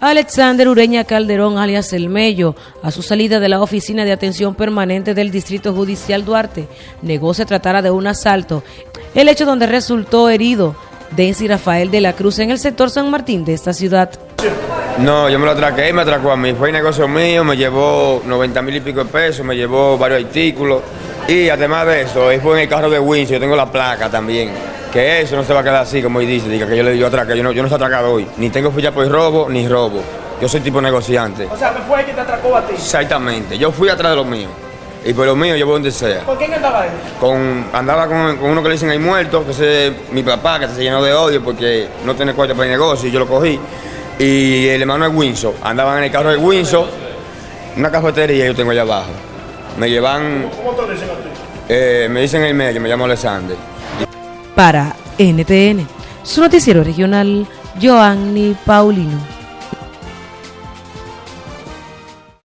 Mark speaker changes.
Speaker 1: Alexander Ureña Calderón, alias El Mello, a su salida de la Oficina de Atención Permanente del Distrito Judicial Duarte, negó se tratara de un asalto, el hecho donde resultó herido Densi Rafael de la Cruz en el sector San Martín de esta ciudad.
Speaker 2: No, yo me lo atraqué y me atracó a mí. Fue negocio mío, me llevó 90 mil y pico de pesos, me llevó varios artículos. Y además de eso, fue en el carro de Windsor, yo tengo la placa también que eso no se va a quedar así, como dice, diga que yo le digo atrás, que yo no, yo no estoy atracado hoy, ni tengo ficha por robo, ni robo. Yo soy tipo negociante.
Speaker 3: O sea, fue el que te atracó a ti?
Speaker 2: Exactamente, yo fui atrás de los míos. Y por los míos yo voy donde sea.
Speaker 3: ¿Con quién andaba él?
Speaker 2: Con, andaba con, uno que le dicen ahí muerto, que es mi papá, que se llenó de odio porque no tiene cuarto para el negocio y yo lo cogí. Y el hermano de Windsor, andaban en el carro de Windsor, una cafetería yo tengo allá abajo. Me llevan...
Speaker 3: ¿Cómo te dicen a ti?
Speaker 2: Eh, me dicen el medio, me llamo Alexander.
Speaker 1: Para NTN, su noticiero regional, Joanny Paulino.